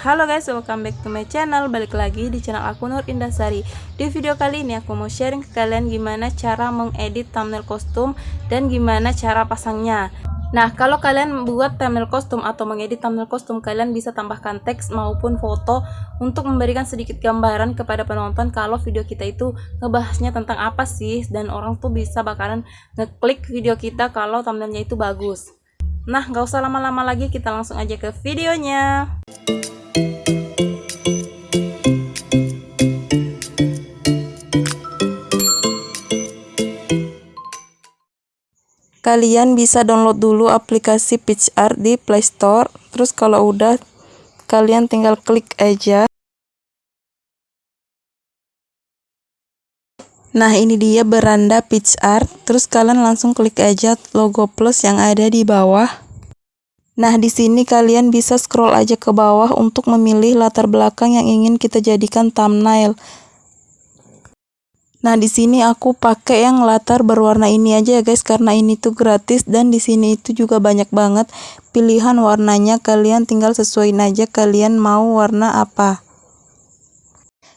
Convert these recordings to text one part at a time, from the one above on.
Halo guys, welcome back to my channel. Balik lagi di channel aku Nur Indasari Di video kali ini aku mau sharing ke kalian gimana cara mengedit thumbnail kostum Dan gimana cara pasangnya. Nah, kalau kalian buat thumbnail kostum atau mengedit thumbnail kostum Kalian bisa tambahkan teks maupun foto Untuk memberikan sedikit gambaran kepada penonton Kalau video kita itu ngebahasnya tentang apa sih Dan orang tuh bisa bakalan ngeklik video kita kalau thumbnailnya itu bagus. Nah, gak usah lama-lama lagi, kita langsung aja ke videonya. Kalian bisa download dulu aplikasi PitchArt di Play Store. Terus kalau udah kalian tinggal klik aja. Nah ini dia beranda PitchArt terus kalian langsung klik aja logo plus yang ada di bawah. Nah, di sini kalian bisa scroll aja ke bawah untuk memilih latar belakang yang ingin kita jadikan thumbnail. Nah, di sini aku pakai yang latar berwarna ini aja ya guys karena ini tuh gratis dan di sini itu juga banyak banget pilihan warnanya. Kalian tinggal sesuaiin aja kalian mau warna apa.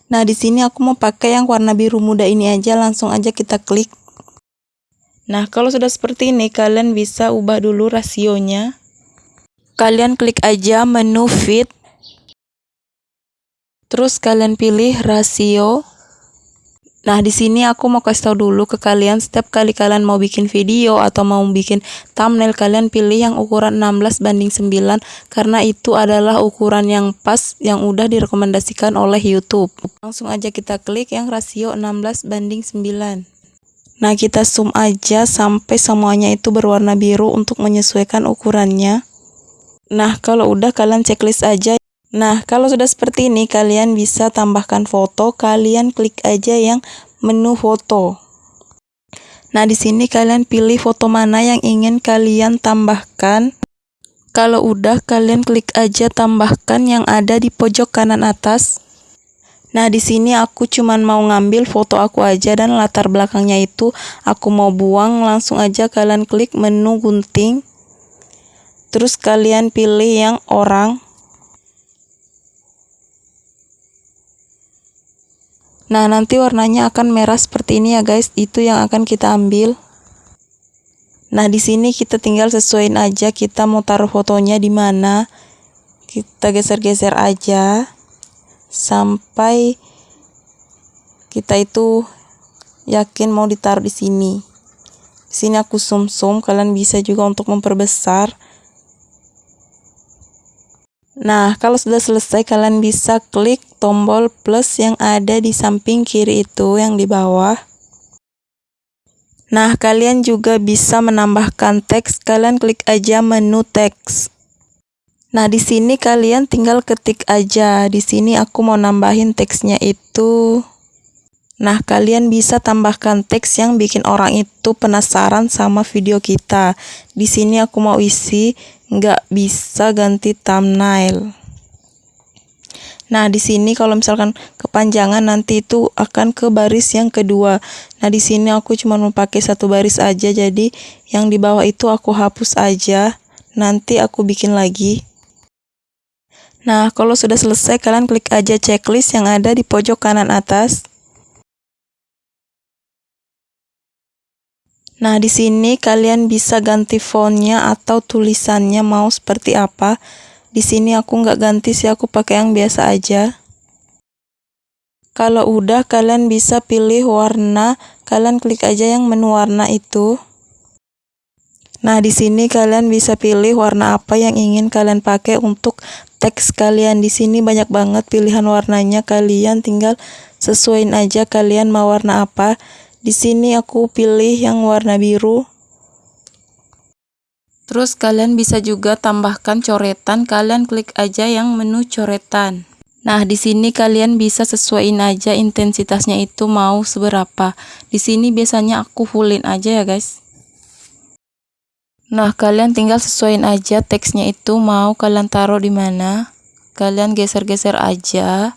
Nah, di sini aku mau pakai yang warna biru muda ini aja, langsung aja kita klik. Nah, kalau sudah seperti ini kalian bisa ubah dulu rasionya. Kalian klik aja menu fit. Terus kalian pilih rasio Nah, di sini aku mau kasih tahu dulu ke kalian setiap kali kalian mau bikin video atau mau bikin thumbnail kalian pilih yang ukuran 16 banding 9 karena itu adalah ukuran yang pas yang udah direkomendasikan oleh YouTube. Langsung aja kita klik yang rasio 16 banding 9. Nah, kita zoom aja sampai semuanya itu berwarna biru untuk menyesuaikan ukurannya. Nah, kalau udah kalian checklist aja Nah, kalau sudah seperti ini, kalian bisa tambahkan foto. Kalian klik aja yang menu foto. Nah, di sini kalian pilih foto mana yang ingin kalian tambahkan. Kalau udah, kalian klik aja tambahkan yang ada di pojok kanan atas. Nah, di sini aku cuman mau ngambil foto aku aja dan latar belakangnya itu aku mau buang. Langsung aja kalian klik menu gunting. Terus kalian pilih yang orang. Nah, nanti warnanya akan merah seperti ini ya guys. Itu yang akan kita ambil. Nah, di sini kita tinggal sesuaiin aja kita mau taruh fotonya di mana. Kita geser-geser aja sampai kita itu yakin mau ditaruh di sini. Di sini aku zoom-zoom, kalian bisa juga untuk memperbesar. Nah, kalau sudah selesai kalian bisa klik tombol plus yang ada di samping kiri itu yang di bawah. Nah, kalian juga bisa menambahkan teks. Kalian klik aja menu teks. Nah, di sini kalian tinggal ketik aja. Di sini aku mau nambahin teksnya itu. Nah, kalian bisa tambahkan teks yang bikin orang itu penasaran sama video kita. Di sini aku mau isi nggak bisa ganti thumbnail. Nah, di sini kalau misalkan kepanjangan nanti itu akan ke baris yang kedua. Nah, di sini aku cuma mau pakai satu baris aja, jadi yang di bawah itu aku hapus aja. Nanti aku bikin lagi. Nah, kalau sudah selesai, kalian klik aja checklist yang ada di pojok kanan atas. Nah, di sini kalian bisa ganti fontnya atau tulisannya mau seperti apa. Di sini aku nggak ganti sih, aku pakai yang biasa aja. Kalau udah, kalian bisa pilih warna. Kalian klik aja yang menu warna itu. Nah, di sini kalian bisa pilih warna apa yang ingin kalian pakai untuk teks kalian. Di sini banyak banget pilihan warnanya. Kalian tinggal sesuaiin aja kalian mau warna apa. Di sini aku pilih yang warna biru. Terus kalian bisa juga tambahkan coretan, kalian klik aja yang menu coretan. Nah, di sini kalian bisa sesuaiin aja intensitasnya itu mau seberapa. Di sini biasanya aku fullin aja ya, guys. Nah, kalian tinggal sesuaiin aja teksnya itu mau kalian taruh di mana. Kalian geser-geser aja.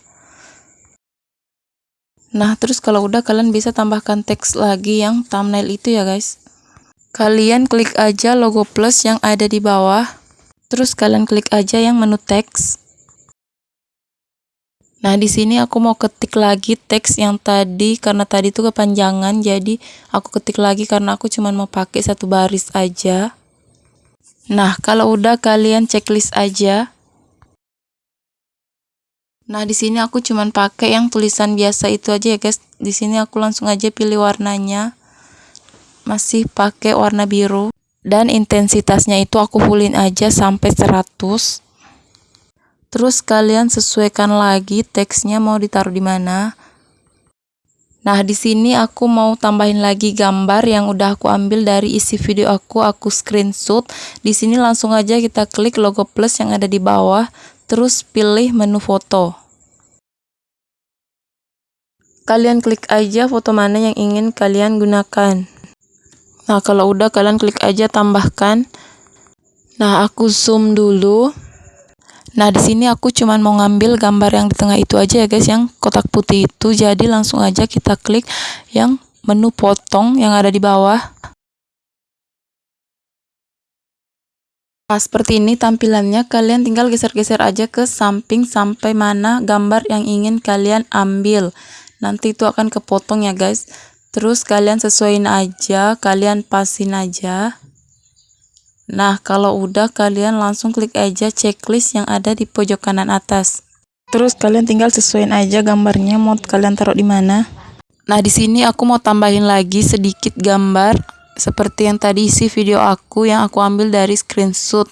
Nah, terus kalau udah kalian bisa tambahkan teks lagi yang thumbnail itu ya guys. Kalian klik aja logo plus yang ada di bawah. Terus kalian klik aja yang menu teks. Nah, di sini aku mau ketik lagi teks yang tadi karena tadi itu kepanjangan, jadi aku ketik lagi karena aku cuma mau pakai satu baris aja. Nah, kalau udah kalian checklist aja. Nah, di sini aku cuma pakai yang tulisan biasa itu aja ya, guys. Di sini aku langsung aja pilih warnanya. Masih pakai warna biru dan intensitasnya itu aku fullin aja sampai 100 Terus kalian sesuaikan lagi teksnya mau ditaruh di mana. Nah, di sini aku mau tambahin lagi gambar yang udah aku ambil dari isi video aku, aku screenshot. Di sini langsung aja kita klik logo plus yang ada di bawah, terus pilih menu foto. Kalian klik aja foto mana yang ingin kalian gunakan. Nah, kalau udah kalian klik aja tambahkan. Nah, aku zoom dulu. Nah, di sini aku cuman mau ngambil gambar yang di tengah itu aja ya guys, yang kotak putih itu. Jadi langsung aja kita klik yang menu potong yang ada di bawah. Nah, seperti ini tampilannya. Kalian tinggal geser-geser aja ke samping sampai mana gambar yang ingin kalian ambil. Nanti itu akan kepotong ya guys. Terus kalian sesuaiin aja, kalian pasin aja. Nah, kalau udah kalian langsung klik aja checklist yang ada di pojok kanan atas. Terus kalian tinggal sesuaiin aja gambarnya mau kalian taruh di mana. Nah, di sini aku mau tambahin lagi sedikit gambar seperti yang tadi isi video aku yang aku ambil dari screenshot.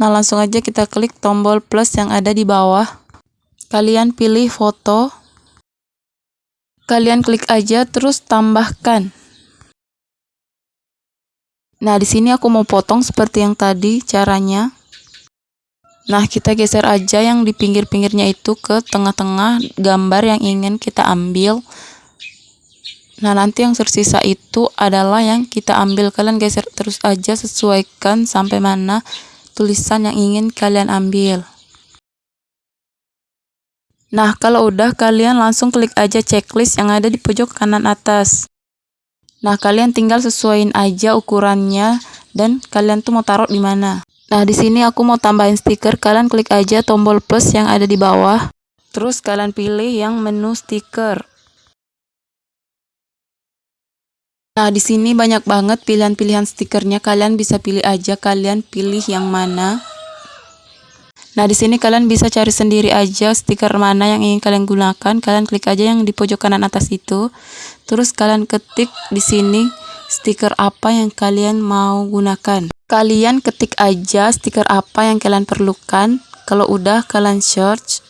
Nah, langsung aja kita klik tombol plus yang ada di bawah. Kalian pilih foto. Kalian klik aja terus tambahkan. Nah, di sini aku mau potong seperti yang tadi caranya. Nah, kita geser aja yang di pinggir-pinggirnya itu ke tengah-tengah gambar yang ingin kita ambil. Nah, nanti yang tersisa itu adalah yang kita ambil. Kalian geser terus aja, sesuaikan sampai mana tulisan yang ingin kalian ambil. Nah, kalau udah kalian langsung klik aja checklist yang ada di pojok kanan atas. Nah, kalian tinggal sesuaiin aja ukurannya dan kalian tuh mau taruh di mana. Nah, di sini aku mau tambahin stiker. Kalian klik aja tombol plus yang ada di bawah. Terus kalian pilih yang menu stiker. Nah, di sini banyak banget pilihan-pilihan stikernya. Kalian bisa pilih aja kalian pilih yang mana. Nah, di sini kalian bisa cari sendiri aja stiker mana yang ingin kalian gunakan. Kalian klik aja yang di pojok kanan atas itu. Terus kalian ketik di sini stiker apa yang kalian mau gunakan. Kalian ketik aja stiker apa yang kalian perlukan. Kalau udah kalian search.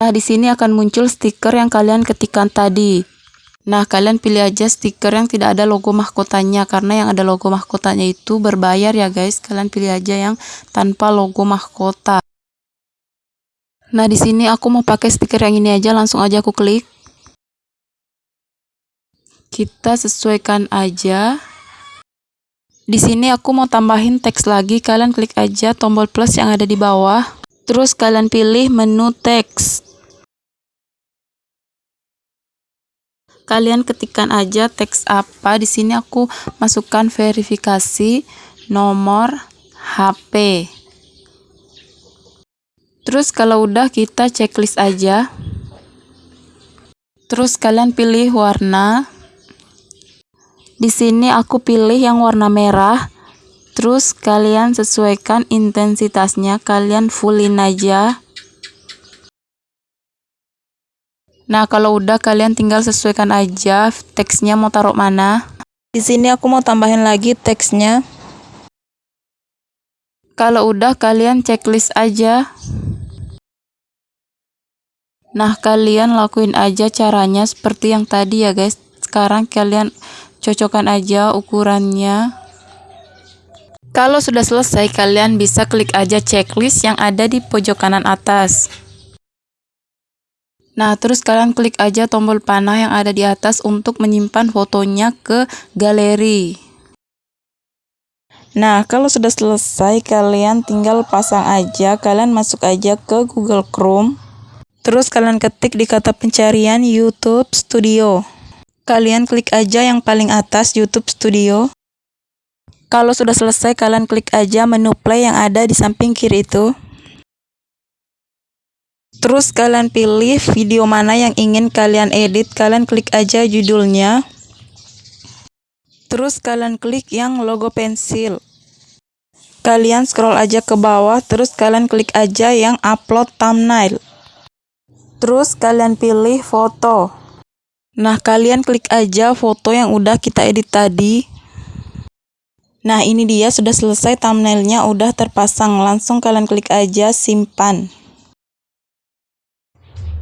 Nah, di sini akan muncul stiker yang kalian ketikkan tadi. Nah, kalian pilih aja stiker yang tidak ada logo mahkotanya karena yang ada logo mahkotanya itu berbayar ya guys. Kalian pilih aja yang tanpa logo mahkota. Nah, di sini aku mau pakai stiker yang ini aja, langsung aja aku klik. Kita sesuaikan aja. Di sini aku mau tambahin teks lagi, kalian klik aja tombol plus yang ada di bawah. Terus kalian pilih menu teks. Kalian ketikkan aja teks apa. Di sini aku masukkan verifikasi nomor HP terus kalau udah kita checklist aja. Terus kalian pilih warna. Di sini aku pilih yang warna merah. Terus kalian sesuaikan intensitasnya. Kalian fullin aja Nah, kalau udah kalian tinggal sesuaikan aja teksnya mau taruh mana. Di sini aku mau tambahin lagi teksnya. Kalau udah kalian checklist aja. Nah, kalian lakuin aja caranya seperti yang tadi ya, guys. Sekarang kalian cocokkan aja ukurannya. Kalau sudah selesai, kalian bisa klik aja checklist yang ada di pojok kanan atas. Nah, terus kalian klik aja tombol panah yang ada di atas untuk menyimpan fotonya ke galeri. Nah, kalau sudah selesai, kalian tinggal pasang aja. Kalian masuk aja ke Google Chrome. Terus kalian ketik di kata pencarian YouTube Studio. Kalian klik aja yang paling atas YouTube Studio. Kalau sudah selesai, kalian klik aja menu play yang ada di samping kiri itu. Terus kalian pilih video mana yang ingin kalian edit, kalian klik aja judulnya. Terus kalian klik yang logo pensil. Kalian scroll aja ke bawah, terus kalian klik aja yang upload thumbnail. Terus kalian pilih foto. Nah, kalian klik aja foto yang udah kita edit tadi. Nah, ini dia sudah selesai thumbnailnya udah terpasang. Langsung kalian klik aja simpan.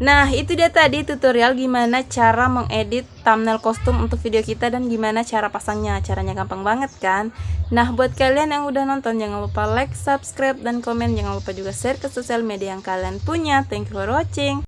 Nah, itu dia tadi tutorial gimana cara mengedit thumbnail kostum untuk video kita dan gimana cara pasangnya. Caranya gampang banget kan? Nah, buat kalian yang udah nonton jangan lupa like, subscribe, dan komen. Jangan lupa juga share ke sosial media yang kalian punya. Thank you for watching.